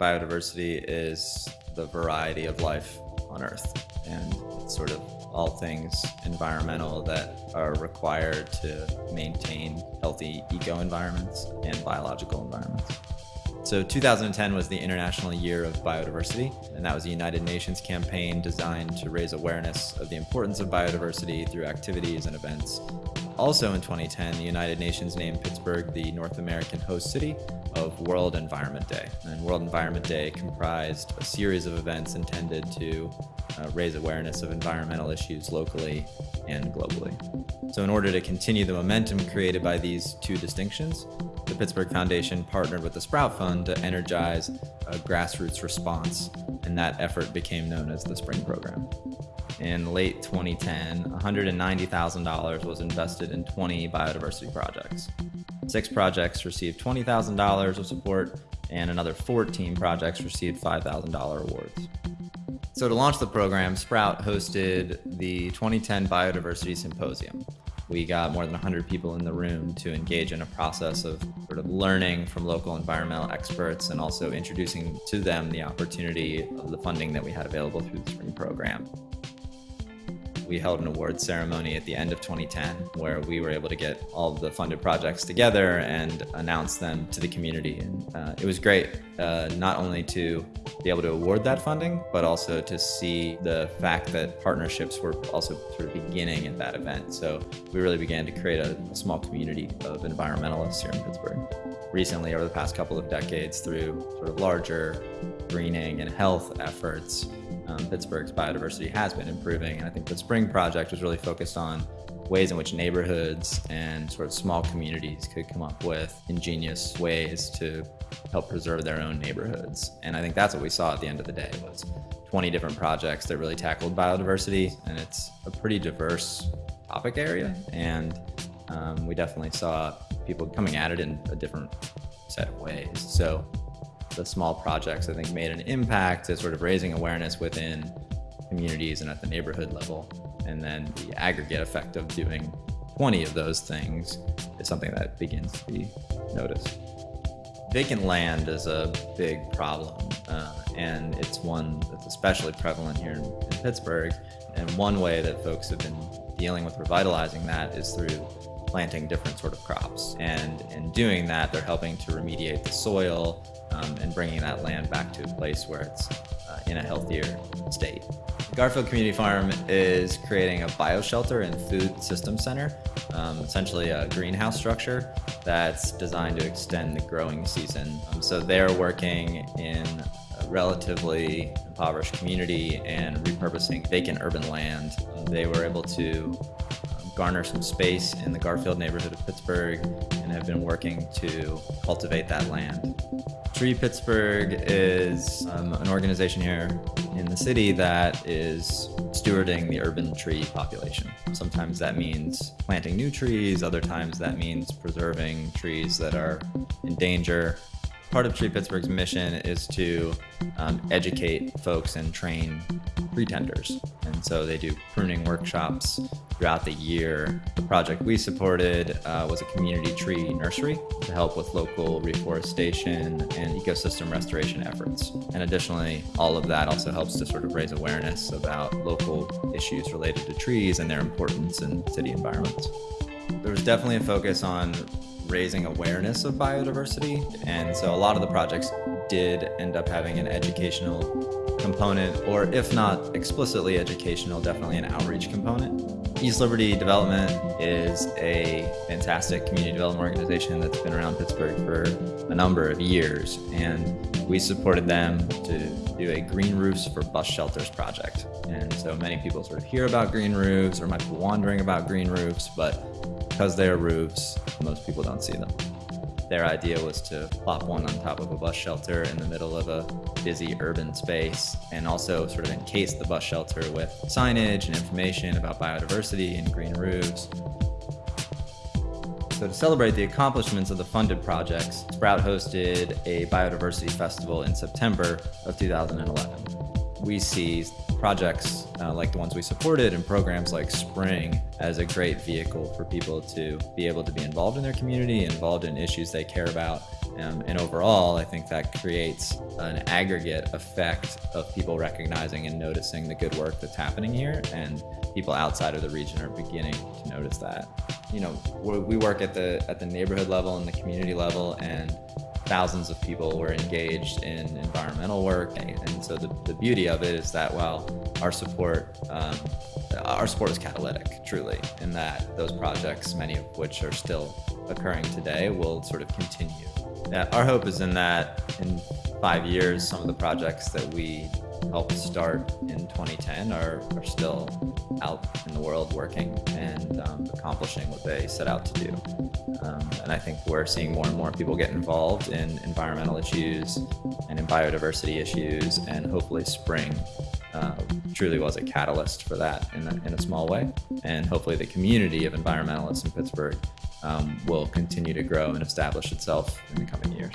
biodiversity is the variety of life on Earth, and it's sort of all things environmental that are required to maintain healthy eco environments and biological environments. So 2010 was the International Year of Biodiversity, and that was a United Nations campaign designed to raise awareness of the importance of biodiversity through activities and events. Also in 2010, the United Nations named Pittsburgh the North American host city of World Environment Day. And World Environment Day comprised a series of events intended to uh, raise awareness of environmental issues locally and globally. So in order to continue the momentum created by these two distinctions, the Pittsburgh Foundation partnered with the Sprout Fund to energize a grassroots response, and that effort became known as the Spring Program. In late 2010, $190,000 was invested in 20 biodiversity projects. Six projects received $20,000 of support, and another 14 projects received $5,000 awards. So to launch the program, Sprout hosted the 2010 Biodiversity Symposium. We got more than 100 people in the room to engage in a process of sort of learning from local environmental experts and also introducing to them the opportunity of the funding that we had available through the spring program we held an awards ceremony at the end of 2010 where we were able to get all the funded projects together and announce them to the community. And uh, it was great, uh, not only to be able to award that funding, but also to see the fact that partnerships were also sort of beginning at that event. So we really began to create a, a small community of environmentalists here in Pittsburgh. Recently, over the past couple of decades, through sort of larger greening and health efforts, um, Pittsburgh's biodiversity has been improving. And I think the Spring Project was really focused on ways in which neighborhoods and sort of small communities could come up with ingenious ways to help preserve their own neighborhoods. And I think that's what we saw at the end of the day was 20 different projects that really tackled biodiversity. And it's a pretty diverse topic area. And um, we definitely saw people coming at it in a different set of ways. So the small projects, I think, made an impact to sort of raising awareness within communities and at the neighborhood level. And then the aggregate effect of doing 20 of those things is something that begins to be noticed. Vacant land is a big problem, uh, and it's one that's especially prevalent here in, in Pittsburgh. And one way that folks have been dealing with revitalizing that is through planting different sort of crops. And in doing that, they're helping to remediate the soil um, and bringing that land back to a place where it's uh, in a healthier state. Garfield Community Farm is creating a bioshelter and food system center, um, essentially a greenhouse structure that's designed to extend the growing season. Um, so they're working in a relatively impoverished community and repurposing vacant urban land. They were able to garner some space in the Garfield neighborhood of Pittsburgh and have been working to cultivate that land. Tree Pittsburgh is um, an organization here in the city that is stewarding the urban tree population. Sometimes that means planting new trees, other times that means preserving trees that are in danger part of Tree Pittsburgh's mission is to um, educate folks and train tree tenders. And so they do pruning workshops throughout the year. The project we supported uh, was a community tree nursery to help with local reforestation and ecosystem restoration efforts. And additionally, all of that also helps to sort of raise awareness about local issues related to trees and their importance in city environments. There was definitely a focus on raising awareness of biodiversity. And so a lot of the projects did end up having an educational component, or if not explicitly educational, definitely an outreach component. East Liberty Development is a fantastic community development organization that's been around Pittsburgh for a number of years. And we supported them to do a green roofs for bus shelters project. And so many people sort of hear about green roofs or might be wondering about green roofs, but because they are roofs, most people don't see them. Their idea was to plop one on top of a bus shelter in the middle of a busy urban space and also sort of encase the bus shelter with signage and information about biodiversity and green roofs. So to celebrate the accomplishments of the funded projects, Sprout hosted a biodiversity festival in September of 2011. We see projects uh, like the ones we supported and programs like Spring as a great vehicle for people to be able to be involved in their community, involved in issues they care about, Um, and overall, I think that creates an aggregate effect of people recognizing and noticing the good work that's happening here, and people outside of the region are beginning to notice that. You know, we work at the at the neighborhood level and the community level, and thousands of people were engaged in environmental work. And so the, the beauty of it is that while our support, um, our support is catalytic, truly, in that those projects, many of which are still occurring today, will sort of continue. Yeah, our hope is in that in five years, some of the projects that we helped start in 2010 are, are still out in the world working and um, accomplishing what they set out to do. Um, and I think we're seeing more and more people get involved in environmental issues and in biodiversity issues, and hopefully spring uh, truly was a catalyst for that in a, in a small way. And hopefully the community of environmentalists in Pittsburgh um, will continue to grow and establish itself in the coming years.